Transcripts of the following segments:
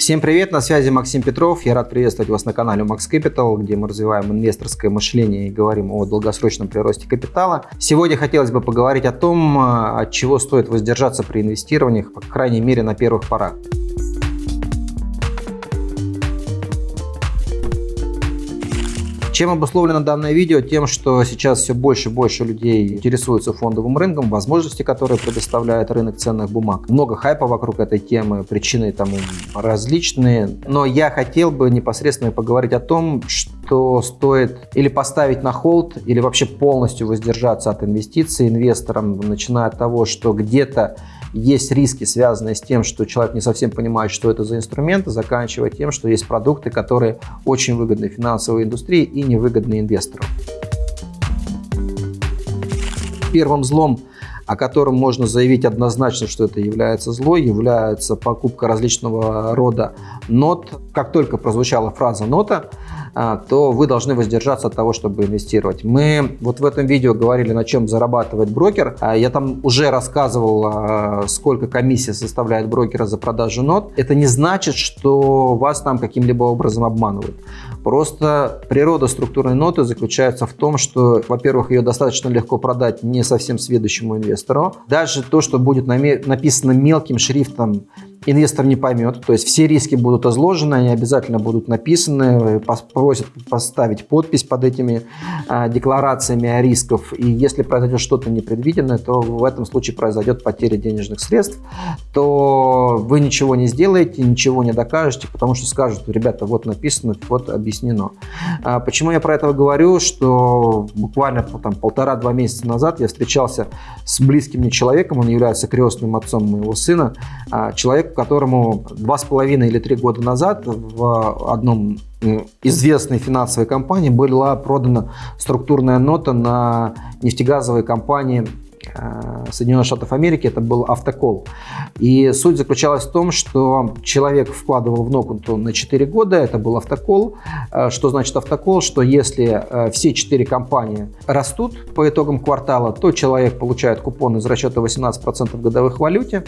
Всем привет, на связи Максим Петров. Я рад приветствовать вас на канале Max Capital, где мы развиваем инвесторское мышление и говорим о долгосрочном приросте капитала. Сегодня хотелось бы поговорить о том, от чего стоит воздержаться при инвестированиях, по крайней мере на первых порах. Чем обусловлено данное видео? Тем, что сейчас все больше и больше людей интересуются фондовым рынком, возможности, которые предоставляет рынок ценных бумаг. Много хайпа вокруг этой темы, причины тому различные. Но я хотел бы непосредственно поговорить о том, что стоит или поставить на холд, или вообще полностью воздержаться от инвестиций инвесторам, начиная от того, что где-то есть риски, связанные с тем, что человек не совсем понимает, что это за инструменты, заканчивая тем, что есть продукты, которые очень выгодны финансовой индустрии и невыгодны инвесторам. Первым злом о котором можно заявить однозначно, что это является злой, является покупка различного рода нот. Как только прозвучала фраза «нота», то вы должны воздержаться от того, чтобы инвестировать. Мы вот в этом видео говорили, на чем зарабатывает брокер. А, я там уже рассказывал, а, сколько комиссия составляет брокера за продажу нот. Это не значит, что вас там каким-либо образом обманывают. Просто природа структурной ноты заключается в том, что, во-первых, ее достаточно легко продать не совсем сведущему инвестору. Даже то, что будет написано мелким шрифтом инвестор не поймет. То есть все риски будут изложены, они обязательно будут написаны, просят поставить подпись под этими а, декларациями о рисках. И если произойдет что-то непредвиденное, то в этом случае произойдет потеря денежных средств, то вы ничего не сделаете, ничего не докажете, потому что скажут, ребята, вот написано, вот объяснено. А, почему я про это говорю, что буквально там полтора-два месяца назад я встречался с близким мне человеком, он является крестным отцом моего сына, а, которому два с половиной или три года назад в одном известной финансовой компании была продана структурная нота на нефтегазовой компании э, Соединенных Штатов Америки, это был автокол. И суть заключалась в том, что человек вкладывал в ногу на 4 года, это был автокол. Э, что значит автокол? Что если э, все 4 компании растут по итогам квартала, то человек получает купон из расчета 18% годовых в валюте,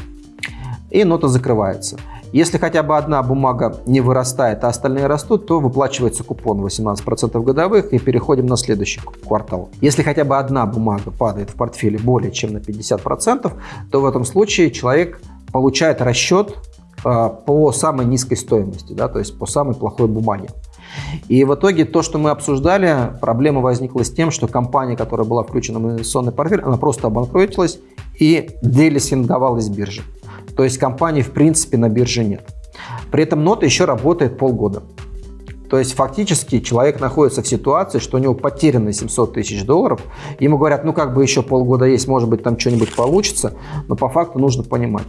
и нота закрывается. Если хотя бы одна бумага не вырастает, а остальные растут, то выплачивается купон 18% годовых и переходим на следующий квартал. Если хотя бы одна бумага падает в портфеле более чем на 50%, то в этом случае человек получает расчет э, по самой низкой стоимости, да, то есть по самой плохой бумаге. И в итоге то, что мы обсуждали, проблема возникла с тем, что компания, которая была включена в инвестиционный портфель, она просто обанкротилась и делисинговалась с биржи. То есть компании в принципе на бирже нет. При этом нота еще работает полгода. То есть фактически человек находится в ситуации, что у него потеряно 700 тысяч долларов. Ему говорят, ну как бы еще полгода есть, может быть там что-нибудь получится. Но по факту нужно понимать.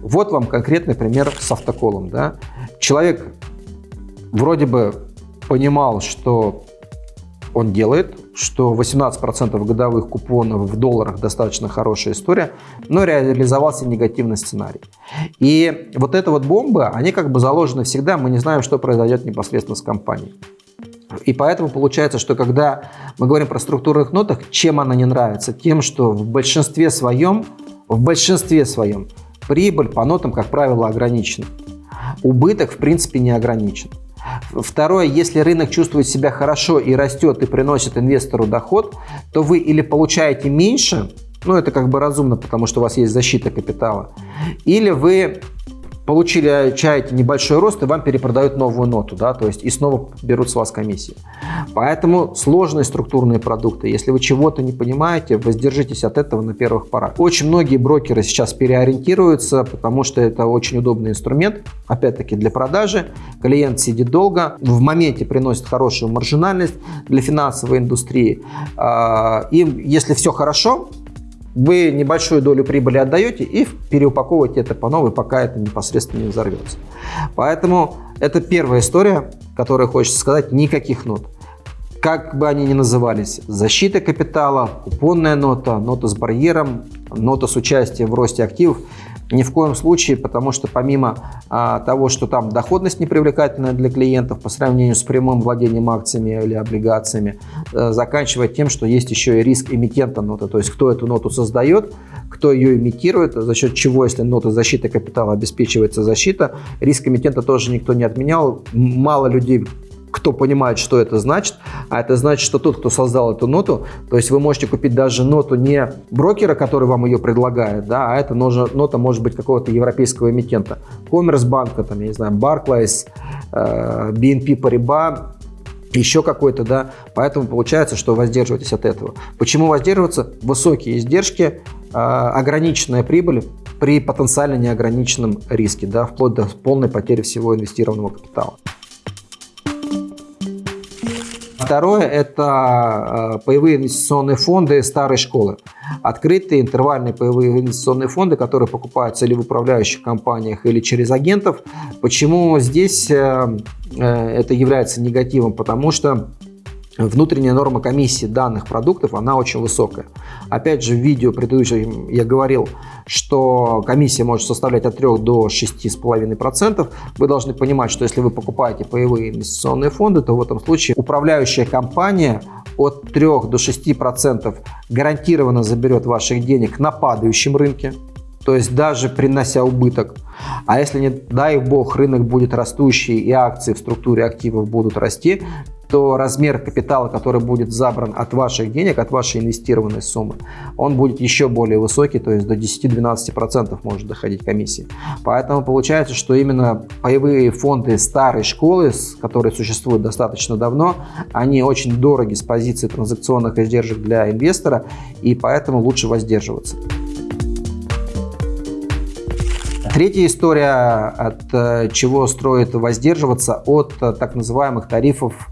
Вот вам конкретный пример с автоколом. Да? Человек вроде бы понимал, что он делает, что 18% годовых купонов в долларах достаточно хорошая история, но реализовался негативный сценарий. И вот эта вот бомба, они как бы заложены всегда, мы не знаем, что произойдет непосредственно с компанией. И поэтому получается, что когда мы говорим про структурных нотах, чем она не нравится? Тем, что в большинстве своем, в большинстве своем прибыль по нотам, как правило, ограничена. Убыток, в принципе, не ограничен. Второе, если рынок чувствует себя хорошо и растет и приносит инвестору доход, то вы или получаете меньше, ну это как бы разумно, потому что у вас есть защита капитала, или вы получили чаете небольшой рост, и вам перепродают новую ноту, да, то есть и снова берут с вас комиссии. Поэтому сложные структурные продукты, если вы чего-то не понимаете, воздержитесь от этого на первых порах. Очень многие брокеры сейчас переориентируются, потому что это очень удобный инструмент, опять-таки для продажи. Клиент сидит долго, в моменте приносит хорошую маржинальность для финансовой индустрии. А, и если все хорошо, вы небольшую долю прибыли отдаете и переупаковываете это по новой, пока это непосредственно не взорвется. Поэтому это первая история, которую хочется сказать, никаких нот. как бы они ни назывались, защита капитала, купонная нота, нота с барьером, нота с участием в росте активов, ни в коем случае, потому что помимо а, того, что там доходность непривлекательная для клиентов по сравнению с прямым владением акциями или облигациями, а, заканчивая тем, что есть еще и риск эмитента ноты, то есть кто эту ноту создает, кто ее имитирует, за счет чего, если нота защиты капитала обеспечивается защита, риск эмитента тоже никто не отменял. Мало людей кто понимает, что это значит, а это значит, что тот, кто создал эту ноту, то есть вы можете купить даже ноту не брокера, который вам ее предлагает, да, а эта нота может быть какого-то европейского эмитента, Коммерсбанка, там, я не знаю, Barclays, э, BNP Paribas, еще какой-то, да, поэтому получается, что воздерживайтесь от этого. Почему воздерживаться? Высокие издержки, э, ограниченная прибыль при потенциально неограниченном риске, да, вплоть до полной потери всего инвестированного капитала. Второе – это э, паевые инвестиционные фонды старой школы. Открытые интервальные паевые инвестиционные фонды, которые покупаются или в управляющих компаниях, или через агентов. Почему здесь э, э, это является негативом? Потому что внутренняя норма комиссии данных продуктов, она очень высокая. Опять же, в видео предыдущем я говорил, что комиссия может составлять от 3 до 6,5%. Вы должны понимать, что если вы покупаете паевые инвестиционные фонды, то в этом случае управляющая компания от 3 до 6% гарантированно заберет ваших денег на падающем рынке, то есть даже принося убыток. А если, не дай бог, рынок будет растущий и акции в структуре активов будут расти, то размер капитала, который будет забран от ваших денег, от вашей инвестированной суммы, он будет еще более высокий, то есть до 10-12% может доходить комиссии. Поэтому получается, что именно паевые фонды старой школы, которые существуют достаточно давно, они очень дороги с позиции транзакционных издержек для инвестора, и поэтому лучше воздерживаться. Третья история, от э, чего строит воздерживаться, от э, так называемых тарифов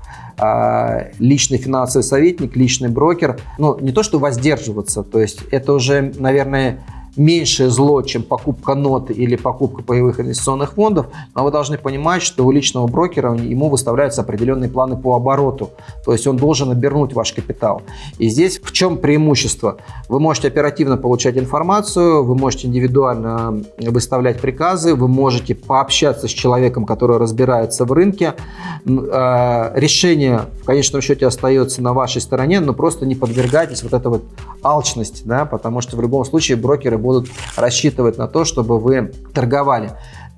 личный финансовый советник, личный брокер. Ну, не то, что воздерживаться, то есть это уже, наверное, меньшее зло, чем покупка нот или покупка паевых инвестиционных фондов, но вы должны понимать, что у личного брокера ему выставляются определенные планы по обороту, то есть он должен обернуть ваш капитал. И здесь в чем преимущество? Вы можете оперативно получать информацию, вы можете индивидуально выставлять приказы, вы можете пообщаться с человеком, который разбирается в рынке. А, решение в конечном счете остается на вашей стороне, но просто не подвергайтесь вот этой вот алчности, да, потому что в любом случае брокеры будут рассчитывать на то, чтобы вы торговали.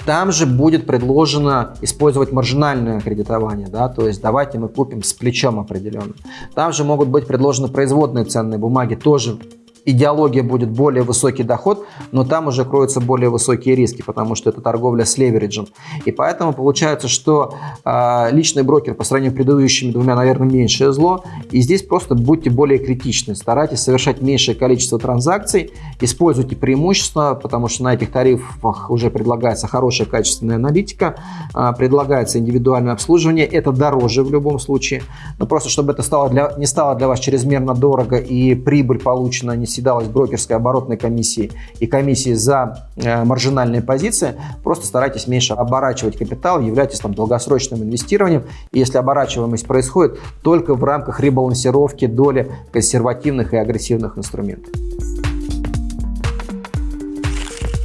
Там же будет предложено использовать маржинальное кредитование, да, то есть давайте мы купим с плечом определенно. Там же могут быть предложены производные ценные бумаги, тоже идеология будет более высокий доход, но там уже кроются более высокие риски, потому что это торговля с левериджем. И поэтому получается, что э, личный брокер по сравнению с предыдущими двумя, наверное, меньшее зло. И здесь просто будьте более критичны, старайтесь совершать меньшее количество транзакций, используйте преимущества, потому что на этих тарифах уже предлагается хорошая качественная аналитика, э, предлагается индивидуальное обслуживание, это дороже в любом случае, но просто чтобы это стало для, не стало для вас чрезмерно дорого и прибыль получена не седалась брокерской оборотной комиссии и комиссии за э, маржинальные позиции, просто старайтесь меньше оборачивать капитал, являйтесь там долгосрочным инвестированием. И если оборачиваемость происходит только в рамках ребалансировки доли консервативных и агрессивных инструментов.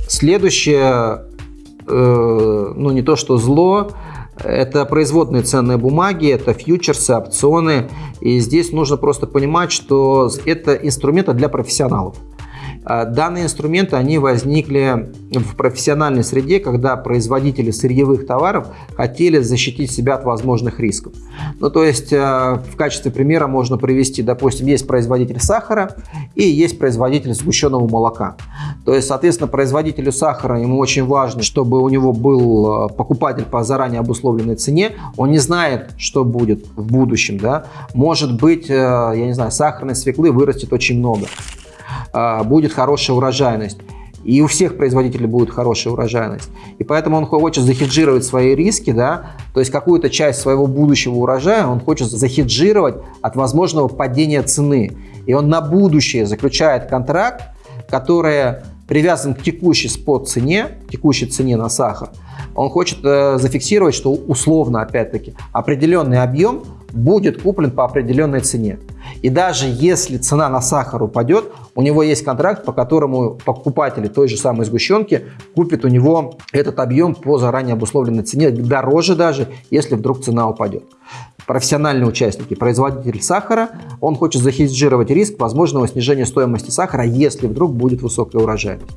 Следующее, э, ну не то что зло, это производные ценные бумаги, это фьючерсы, опционы. И здесь нужно просто понимать, что это инструменты для профессионалов. А, данные инструменты, они возникли в профессиональной среде, когда производители сырьевых товаров хотели защитить себя от возможных рисков. Ну, то есть, а, в качестве примера можно привести, допустим, есть производитель сахара и есть производитель сгущенного молока. То есть, соответственно, производителю сахара ему очень важно, чтобы у него был а, покупатель по заранее обусловленной цене. Он не знает, что будет в будущем. Да? Может быть, я не знаю, сахарной свеклы вырастет очень много. А, будет хорошая урожайность. И у всех производителей будет хорошая урожайность. И поэтому он хочет захеджировать свои риски, да, то есть какую-то часть своего будущего урожая он хочет захеджировать от возможного падения цены. И он на будущее заключает контракт, который привязан к текущей спот цене, текущей цене на сахар. Он хочет э, зафиксировать, что условно, опять-таки, определенный объем будет куплен по определенной цене. И даже если цена на сахар упадет, у него есть контракт, по которому покупатели той же самой сгущенки купят у него этот объем по заранее обусловленной цене, дороже даже, если вдруг цена упадет. Профессиональные участники, производитель сахара, он хочет захеджировать риск возможного снижения стоимости сахара, если вдруг будет высокая урожайность.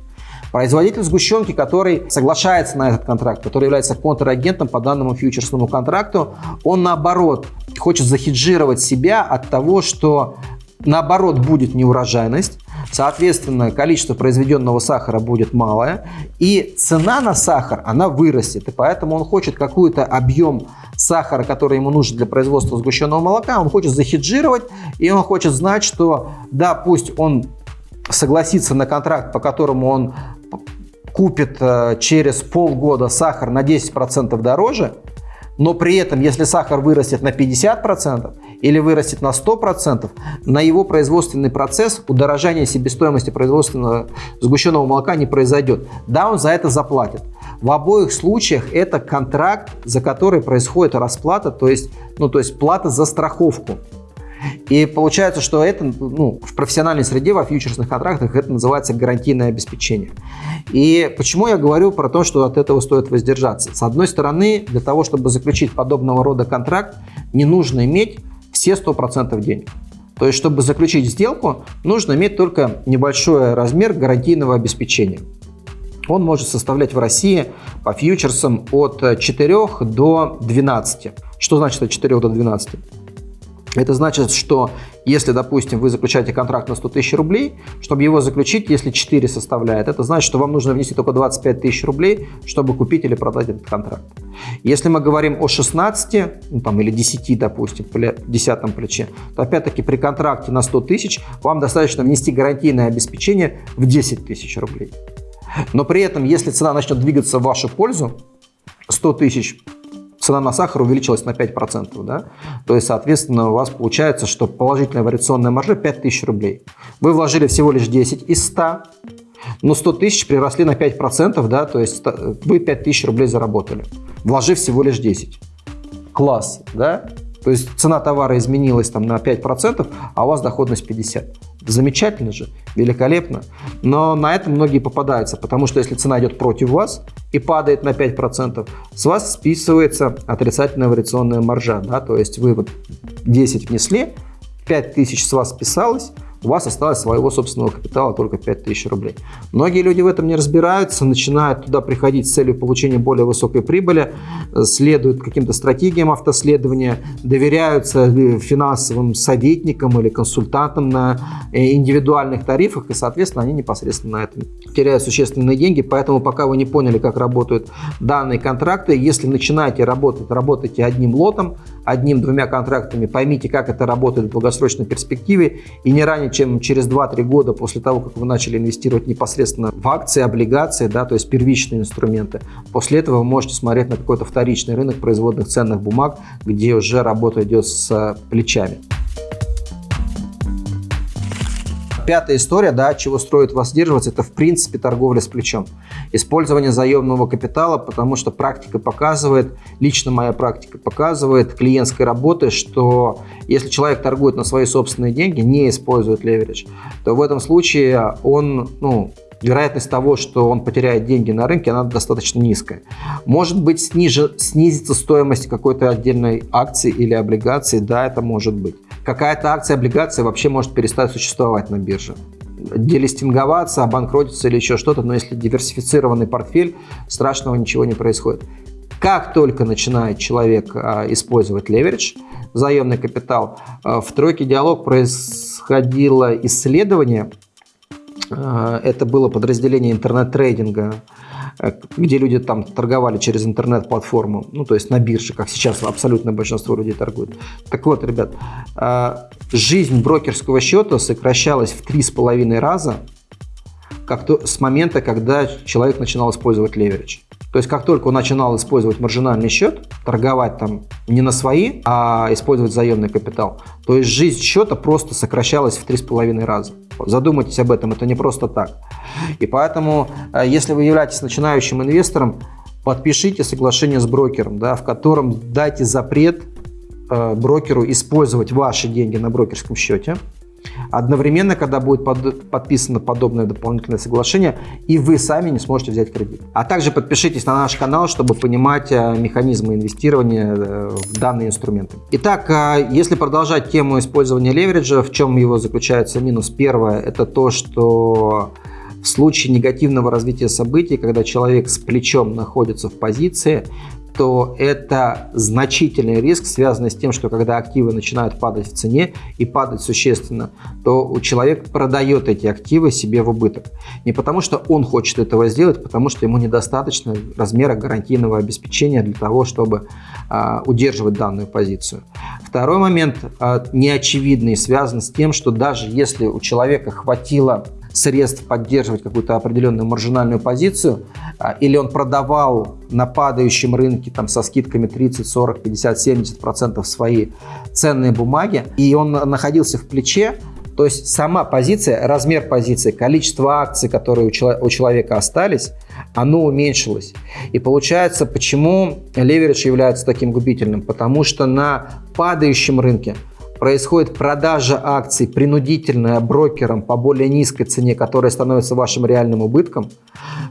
Производитель сгущенки, который соглашается на этот контракт, который является контрагентом по данному фьючерсному контракту, он наоборот хочет захеджировать себя от того, что наоборот будет неурожайность, соответственно, количество произведенного сахара будет малое, и цена на сахар, она вырастет, и поэтому он хочет какой-то объем сахара, который ему нужен для производства сгущенного молока, он хочет захеджировать, и он хочет знать, что да, пусть он согласится на контракт, по которому он купит э, через полгода сахар на 10% дороже, но при этом, если сахар вырастет на 50% или вырастет на 100%, на его производственный процесс удорожание себестоимости производственного сгущенного молока не произойдет. Да, он за это заплатит. В обоих случаях это контракт, за который происходит расплата, то есть, ну, то есть плата за страховку. И получается, что это ну, в профессиональной среде, во фьючерсных контрактах это называется гарантийное обеспечение. И почему я говорю про то, что от этого стоит воздержаться? С одной стороны, для того, чтобы заключить подобного рода контракт, не нужно иметь все 100% денег. То есть, чтобы заключить сделку, нужно иметь только небольшой размер гарантийного обеспечения. Он может составлять в России по фьючерсам от 4 до 12. Что значит от 4 до 12? Это значит, что если, допустим, вы заключаете контракт на 100 тысяч рублей, чтобы его заключить, если 4 составляет, это значит, что вам нужно внести только 25 тысяч рублей, чтобы купить или продать этот контракт. Если мы говорим о 16 ну, там, или 10, допустим, 10 плече, то опять-таки при контракте на 100 тысяч вам достаточно внести гарантийное обеспечение в 10 тысяч рублей. Но при этом, если цена начнет двигаться в вашу пользу, 100 тысяч цена на сахар увеличилась на 5%, да? то есть, соответственно, у вас получается, что положительная вариационная маржа 5000 рублей. Вы вложили всего лишь 10 из 100, но 100 тысяч приросли на 5%, да, то есть вы 5000 рублей заработали, вложив всего лишь 10. Класс, да? То есть цена товара изменилась там на 5%, а у вас доходность 50%. Замечательно же, великолепно. Но на этом многие попадаются, потому что если цена идет против вас и падает на 5%, с вас списывается отрицательная вариационная маржа. Да? То есть вы вот 10 внесли, 5000 с вас списалось, у вас осталось своего собственного капитала только 5000 рублей. Многие люди в этом не разбираются, начинают туда приходить с целью получения более высокой прибыли, следуют каким-то стратегиям автоследования, доверяются финансовым советникам или консультантам на э, индивидуальных тарифах, и, соответственно, они непосредственно на этом теряют существенные деньги. Поэтому, пока вы не поняли, как работают данные контракты, если начинаете работать, работайте одним лотом, одним-двумя контрактами, поймите, как это работает в долгосрочной перспективе, и не ранее, чем через 2-3 года после того, как вы начали инвестировать непосредственно в акции, облигации, да, то есть первичные инструменты. После этого вы можете смотреть на какой-то вторичный рынок производных ценных бумаг, где уже работа идет с плечами. Пятая история, да, чего строит вас сдерживаться, это в принципе торговля с плечом. Использование заемного капитала, потому что практика показывает, лично моя практика показывает клиентской работы, что если человек торгует на свои собственные деньги, не использует леверидж, то в этом случае он, ну, вероятность того, что он потеряет деньги на рынке, она достаточно низкая. Может быть, снизится стоимость какой-то отдельной акции или облигации, да, это может быть какая-то акция, облигация вообще может перестать существовать на бирже. Делистинговаться, обанкротиться или еще что-то, но если диверсифицированный портфель, страшного ничего не происходит. Как только начинает человек а, использовать леверидж, заемный капитал, а, в тройке диалог происходило исследование, а, это было подразделение интернет-трейдинга где люди там торговали через интернет-платформу, ну, то есть на бирже, как сейчас абсолютное большинство людей торгуют. Так вот, ребят, э, жизнь брокерского счета сокращалась в три с половиной раза как то, с момента, когда человек начинал использовать леверидж. То есть, как только он начинал использовать маржинальный счет, торговать там не на свои, а использовать заемный капитал, то есть жизнь счета просто сокращалась в 3,5 раза. Задумайтесь об этом, это не просто так. И поэтому, э, если вы являетесь начинающим инвестором, подпишите соглашение с брокером, да, в котором дайте запрет э, брокеру использовать ваши деньги на брокерском счете. Одновременно, когда будет под, подписано подобное дополнительное соглашение, и вы сами не сможете взять кредит. А также подпишитесь на наш канал, чтобы понимать э, механизмы инвестирования э, в данные инструменты. Итак, э, если продолжать тему использования левериджа, в чем его заключается минус? Первое, это то, что в случае негативного развития событий, когда человек с плечом находится в позиции, то это значительный риск, связанный с тем, что когда активы начинают падать в цене и падать существенно, то человек продает эти активы себе в убыток. Не потому, что он хочет этого сделать, потому что ему недостаточно размера гарантийного обеспечения для того, чтобы а, удерживать данную позицию. Второй момент а, неочевидный связан с тем, что даже если у человека хватило средств поддерживать какую-то определенную маржинальную позицию, а, или он продавал на падающем рынке там, со скидками 30, 40, 50, 70 процентов свои ценные бумаги, и он находился в плече, то есть сама позиция, размер позиции, количество акций, которые у, человека остались, оно уменьшилось. И получается, почему леверидж является таким губительным? Потому что на падающем рынке происходит продажа акций принудительная брокером по более низкой цене, которая становится вашим реальным убытком.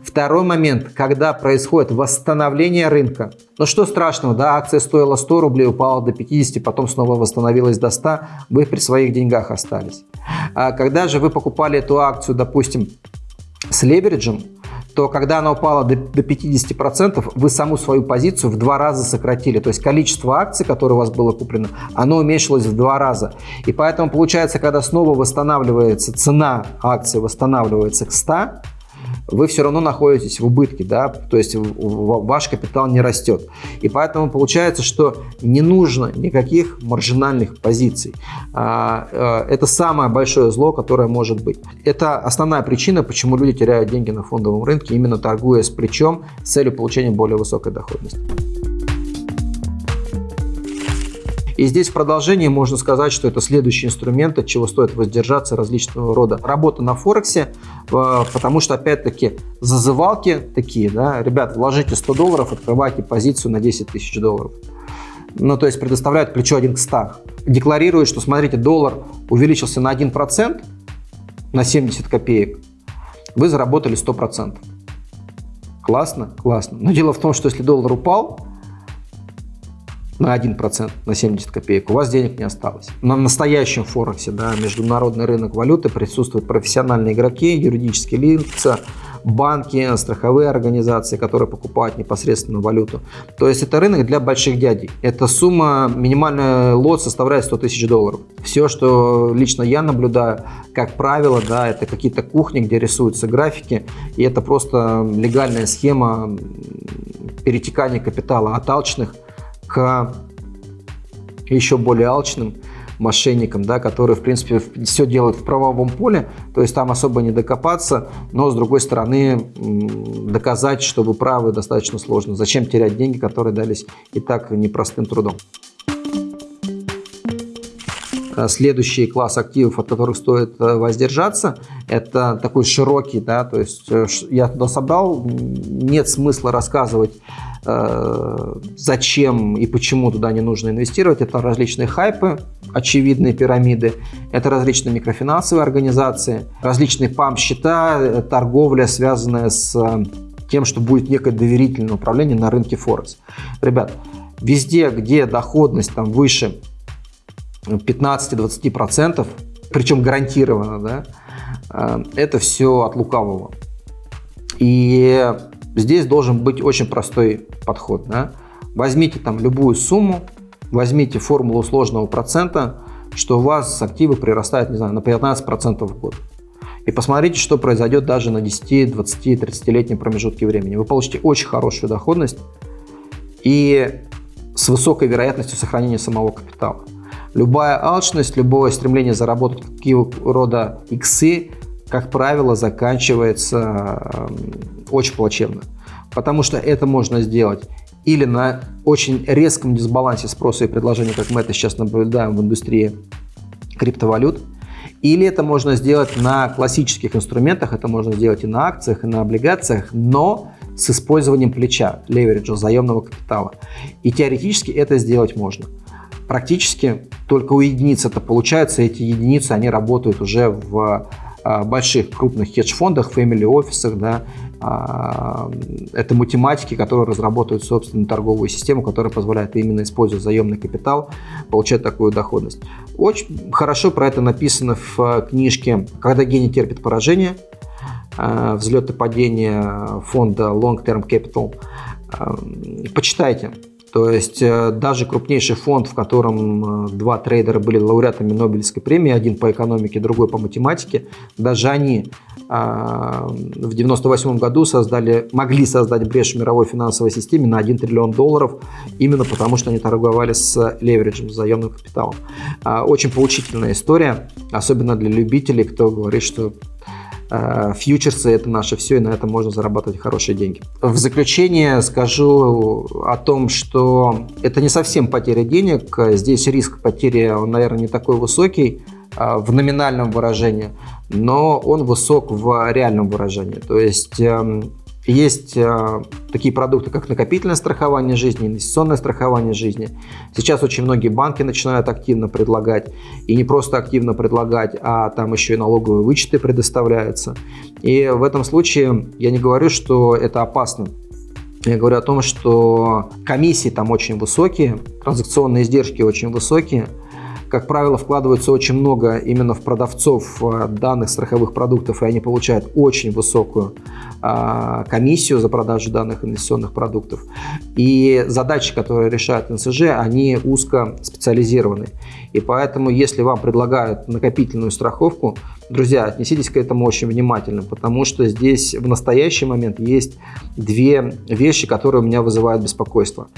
Второй момент, когда происходит восстановление рынка. Ну что страшного, да, акция стоила 100 рублей, упала до 50, потом снова восстановилась до 100, вы при своих деньгах остались. А когда же вы покупали эту акцию, допустим, с левериджем, то когда она упала до, до 50%, вы саму свою позицию в два раза сократили. То есть количество акций, которые у вас было куплено, оно уменьшилось в два раза. И поэтому получается, когда снова восстанавливается цена акции, восстанавливается к 100, вы все равно находитесь в убытке, да, то есть ваш капитал не растет. И поэтому получается, что не нужно никаких маржинальных позиций. А, а, это самое большое зло, которое может быть. Это основная причина, почему люди теряют деньги на фондовом рынке, именно торгуя с плечом с целью получения более высокой доходности. И здесь в продолжении можно сказать, что это следующий инструмент, от чего стоит воздержаться различного рода работа на Форексе, э, потому что, опять-таки, зазывалки такие, да, ребят, вложите 100 долларов, открывайте позицию на 10 тысяч долларов. Ну, то есть предоставляют плечо 1 к 100. Декларируют, что, смотрите, доллар увеличился на 1%, на 70 копеек, вы заработали 100%. Классно? Классно. Но дело в том, что если доллар упал, на 1%, на 70 копеек, у вас денег не осталось. На настоящем Форексе, да, международный рынок валюты, присутствуют профессиональные игроки, юридические лица, банки, страховые организации, которые покупают непосредственно валюту. То есть это рынок для больших дядей. Эта сумма, минимальный лот составляет 100 тысяч долларов. Все, что лично я наблюдаю, как правило, да, это какие-то кухни, где рисуются графики, и это просто легальная схема перетекания капитала от алчных к еще более алчным мошенникам, да, которые, в принципе, все делают в правовом поле, то есть там особо не докопаться, но, с другой стороны, доказать, что вы правы, достаточно сложно. Зачем терять деньги, которые дались и так непростым трудом? А следующий класс активов, от которых стоит э, воздержаться, это такой широкий, да, то есть э, я туда собрал, нет смысла рассказывать Э, зачем и почему туда не нужно инвестировать. Это различные хайпы, очевидные пирамиды, это различные микрофинансовые организации, различные пам-счета, э, торговля, связанная с э, тем, что будет некое доверительное управление на рынке Форекс. Ребят, везде, где доходность там выше 15-20%, причем гарантированно, да, это все от лукавого. И Здесь должен быть очень простой подход. Да? Возьмите там любую сумму, возьмите формулу сложного процента, что у вас активы прирастают, не знаю, на 15% в год. И посмотрите, что произойдет даже на 10, 20, 30-летнем промежутке времени. Вы получите очень хорошую доходность и с высокой вероятностью сохранения самого капитала. Любая алчность, любое стремление заработать какие рода иксы как правило, заканчивается очень плачевно. Потому что это можно сделать или на очень резком дисбалансе спроса и предложения, как мы это сейчас наблюдаем в индустрии криптовалют, или это можно сделать на классических инструментах, это можно сделать и на акциях, и на облигациях, но с использованием плеча, левериджа, заемного капитала. И теоретически это сделать можно. Практически только у единиц это получается. Эти единицы, они работают уже в а, больших крупных хедж-фондах, family офисах, да, а, это математики, которые разработают собственную торговую систему, которая позволяет именно используя заемный капитал получать такую доходность. Очень хорошо про это написано в книжке «Когда гений терпит поражение», а, взлет и падение фонда Long Term Capital. Почитайте. То есть э, даже крупнейший фонд, в котором э, два трейдера были лауреатами Нобелевской премии, один по экономике, другой по математике, даже они а, в 1998 году создали, могли создать брешь в мировой финансовой системе на 1 триллион долларов, именно потому что они торговали с левериджем, с заемным капиталом. А, очень поучительная история, особенно для любителей, кто говорит, что фьючерсы – это наше все, и на этом можно зарабатывать хорошие деньги. В заключение скажу о том, что это не совсем потеря денег. Здесь риск потери, он, наверное, не такой высокий э, в номинальном выражении, но он высок в реальном выражении. То есть эм, есть э, такие продукты, как накопительное страхование жизни, инвестиционное страхование жизни. Сейчас очень многие банки начинают активно предлагать. И не просто активно предлагать, а там еще и налоговые вычеты предоставляются. И в этом случае я не говорю, что это опасно. Я говорю о том, что комиссии там очень высокие, транзакционные издержки очень высокие – как правило, вкладывается очень много именно в продавцов э, данных страховых продуктов, и они получают очень высокую а, комиссию за продажу данных инвестиционных продуктов. И задачи, которые решают НСЖ, они узко специализированы. И поэтому, если вам предлагают накопительную страховку, друзья, отнеситесь к этому очень внимательно, потому что здесь в настоящий момент есть две вещи, которые у меня вызывают беспокойство.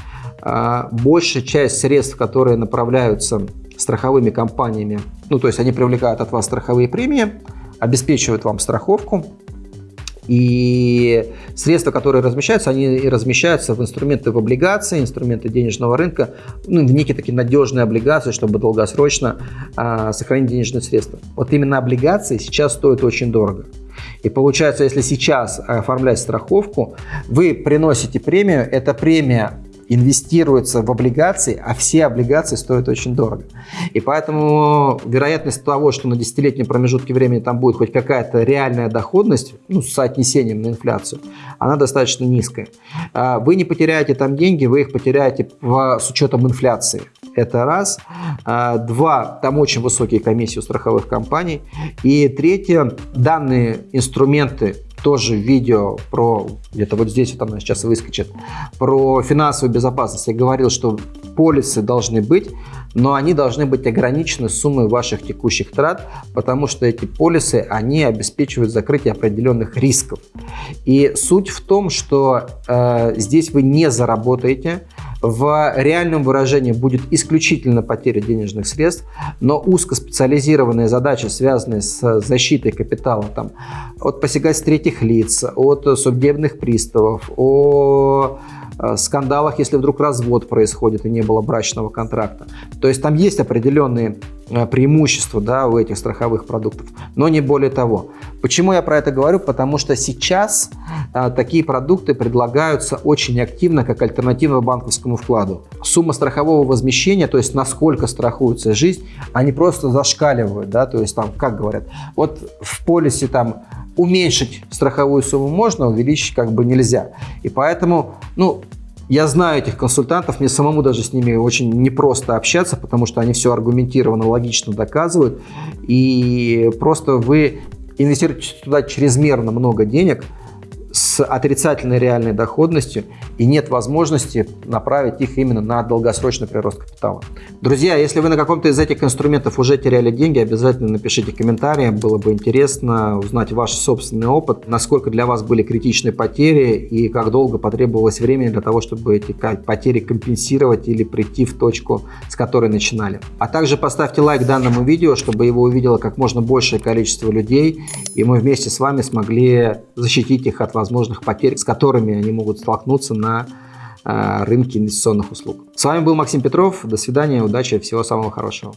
А, большая часть средств, которые направляются страховыми компаниями, ну то есть они привлекают от вас страховые премии, обеспечивают вам страховку, и средства, которые размещаются, они размещаются в инструменты в облигации, инструменты денежного рынка, ну, в некие такие надежные облигации, чтобы долгосрочно а, сохранить денежные средства. Вот именно облигации сейчас стоят очень дорого. И получается, если сейчас оформлять страховку, вы приносите премию, эта премия инвестируется в облигации, а все облигации стоят очень дорого. И поэтому вероятность того, что на десятилетнем промежутке времени там будет хоть какая-то реальная доходность, ну, с соотнесением на инфляцию, она достаточно низкая. А вы не потеряете там деньги, вы их потеряете в, с учетом инфляции. Это раз. А, два, там очень высокие комиссии у страховых компаний. И третье, данные инструменты тоже видео про, где-то вот здесь вот она сейчас выскочит, про финансовую безопасность. Я говорил, что полисы должны быть, но они должны быть ограничены суммой ваших текущих трат, потому что эти полисы, они обеспечивают закрытие определенных рисков. И суть в том, что э, здесь вы не заработаете, в реальном выражении будет исключительно потеря денежных средств, но узкоспециализированные задачи, связанные с защитой капитала там, от посягательств третьих лиц, от судебных приставов, о скандалах, если вдруг развод происходит и не было брачного контракта. То есть там есть определенные э, преимущества да, у этих страховых продуктов, но не более того. Почему я про это говорю? Потому что сейчас а, такие продукты предлагаются очень активно как альтернатива банковскому вкладу. Сумма страхового возмещения, то есть насколько страхуется жизнь, они просто зашкаливают. Да? То есть там, как говорят, вот в полисе там уменьшить страховую сумму можно, увеличить как бы нельзя. И поэтому, ну, я знаю этих консультантов, мне самому даже с ними очень непросто общаться, потому что они все аргументированно, логично доказывают. И просто вы инвестируете туда чрезмерно много денег – с отрицательной реальной доходностью и нет возможности направить их именно на долгосрочный прирост капитала. Друзья, если вы на каком-то из этих инструментов уже теряли деньги, обязательно напишите комментарии, было бы интересно узнать ваш собственный опыт, насколько для вас были критичные потери и как долго потребовалось времени для того, чтобы эти потери компенсировать или прийти в точку, с которой начинали. А также поставьте лайк данному видео, чтобы его увидело как можно большее количество людей, и мы вместе с вами смогли защитить их от вас возможных потерь, с которыми они могут столкнуться на э, рынке инвестиционных услуг. С вами был Максим Петров. До свидания, удачи, всего самого хорошего.